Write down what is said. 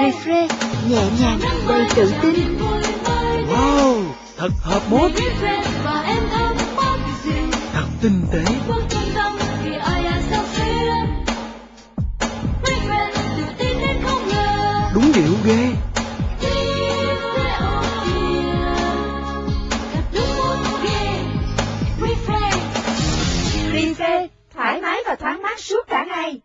Refresh nhẹ nhàng đầy tự tin. Wow, thật hợp mốt. Thật tinh tế. Đúng điệu ghê. Refresh, thoải mái và thoáng mát suốt cả ngày.